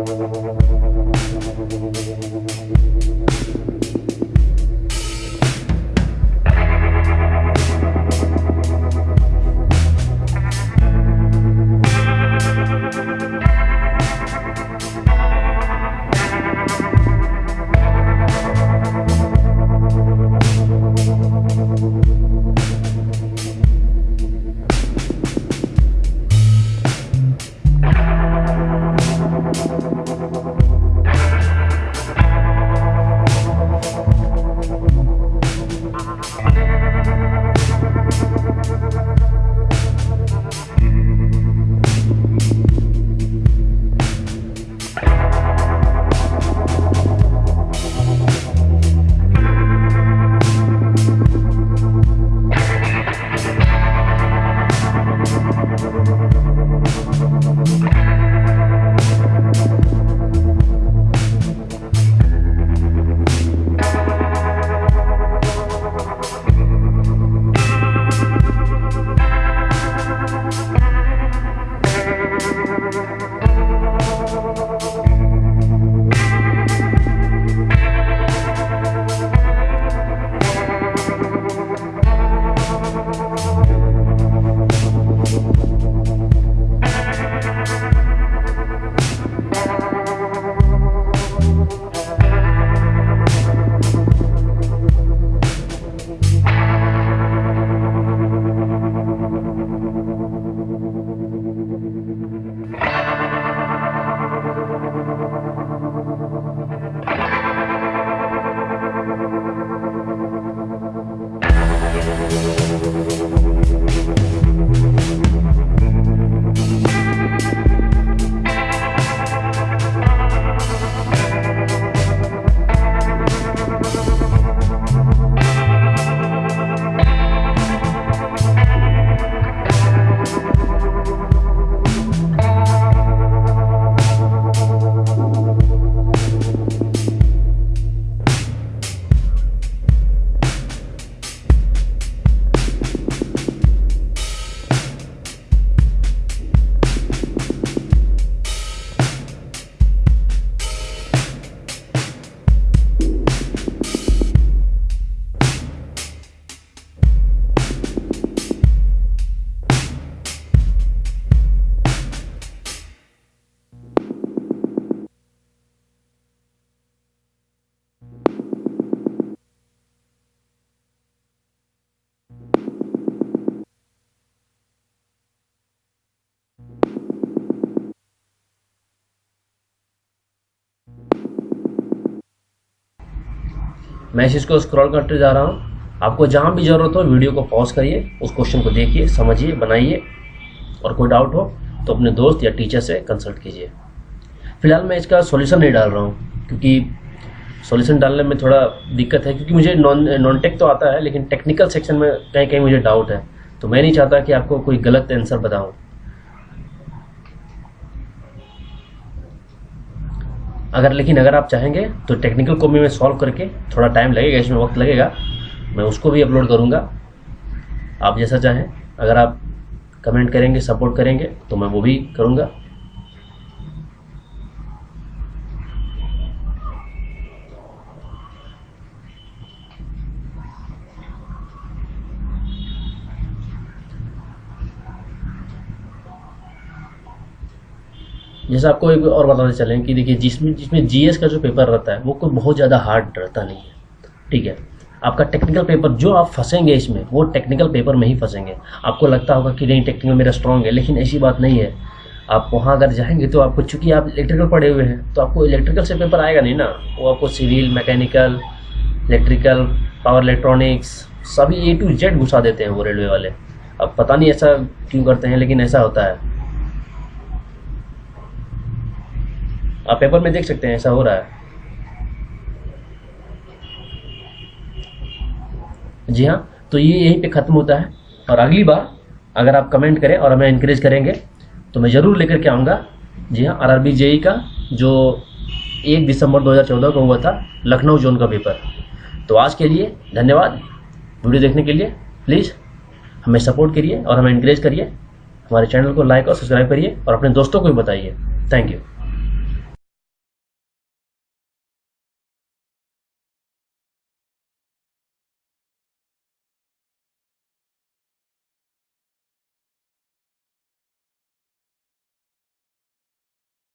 We'll be right back. We'll be. मैं इस चीज़ को स्क्रॉल करते जा रहा हूँ। आपको जहाँ भी ज़रूरत हो वीडियो को पॉज करिए, उस क्वेश्चन को देखिए, समझिए, बनाइए। और कोई डाउट हो तो अपने दोस्त या टीचर से कंसल्ट कीजिए। फ़िलहाल मैं इसका सॉल्यूशन नहीं डाल रहा हूँ, क्योंकि सॉल्यूशन डालने में थोड़ा दिक्कत है, क्योंकि मुझे नॉन नॉन टेक तो आता है, लेकिन टेक्निकल सेक्शन में कहीं कहीं मुझे डाउट है। तो मैं नहीं चाहता कि आपको कोई गलत आंसर बताऊँ। अगर, लेकिन अगर आप चाहेंगे तो टेक्निकल को भी मैं सॉल्व करके थोड़ा टाइम लगेगा, इसमें वक्त लगेगा, मैं उसको भी अपलोड करूँगा। आप जैसा चाहें, अगर आप कमेंट करेंगे सपोर्ट करेंगे तो मैं वो भी करूँगा। जैसे आपको एक और बताते चलें कि देखिए, जिसमें जिसमें जीएस का जो पेपर रहता है, वो कोई बहुत ज़्यादा हार्ड रहता नहीं है। ठीक है? आपका टेक्निकल पेपर जो आप फंसेंगे इसमें, वो टेक्निकल पेपर में ही फंसेंगे। आपको लगता होगा कि नहीं टेक्निकल मेरा स्ट्रॉन्ग है, लेकिन ऐसी बात नहीं है। आप वहाँ अगर जाएँगे तो आपको, चूँकि आप इलेक्ट्रिकल पढ़े हुए हैं तो आपको इलेक्ट्रिकल से पेपर आएगा नहीं ना? वो आपको civil mechanical electrical power electronics सभी ए टू जेड घुसा देते हैं वो रेलवे वाले। अब पता नहीं ऐसा क्यों करते हैं, लेकिन ऐसा होता है। आप पेपर में देख सकते हैं, ऐसा हो रहा है। जी हाँ तो ये यहीं पे ख़त्म होता है। और अगली बार अगर आप कमेंट करें और हमें इनक्रेज करेंगे तो मैं ज़रूर लेकर के आऊँगा। जी हाँ आर आर जेई का, जो एक दिसंबर 2014 को हुआ था, लखनऊ जोन का पेपर तो आज के लिए धन्यवाद। वीडियो देखने के लिए प्लीज़ हमें सपोर्ट करिए और हमें इनक्रेज करिए। हमारे चैनल को लाइक और सब्सक्राइब करिए और अपने दोस्तों को भी बताइए। Thank you